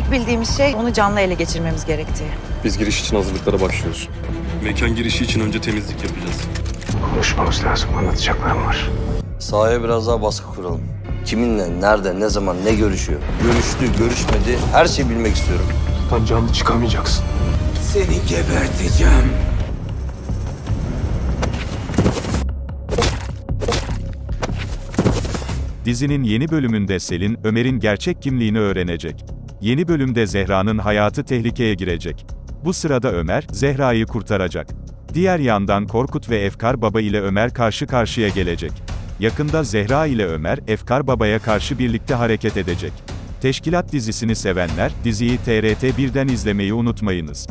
Tek bildiğimiz şey onu canlı ele geçirmemiz gerektiği. Biz giriş için hazırlıklara başlıyoruz. Mekan girişi için önce temizlik yapacağız. Konuşmamız lazım. Anlatacaklarım var. Sahaya biraz daha baskı kuralım. Kiminle, nerede, ne zaman, ne görüşüyor? Görüştü, görüşmedi, her şeyi bilmek istiyorum. Buradan canlı çıkamayacaksın. Seni geberteceğim. Dizinin yeni bölümünde Selin, Ömer'in gerçek kimliğini öğrenecek. Yeni bölümde Zehra'nın hayatı tehlikeye girecek. Bu sırada Ömer, Zehra'yı kurtaracak. Diğer yandan Korkut ve Efkar Baba ile Ömer karşı karşıya gelecek. Yakında Zehra ile Ömer, Efkar Baba'ya karşı birlikte hareket edecek. Teşkilat dizisini sevenler, diziyi TRT 1'den izlemeyi unutmayınız.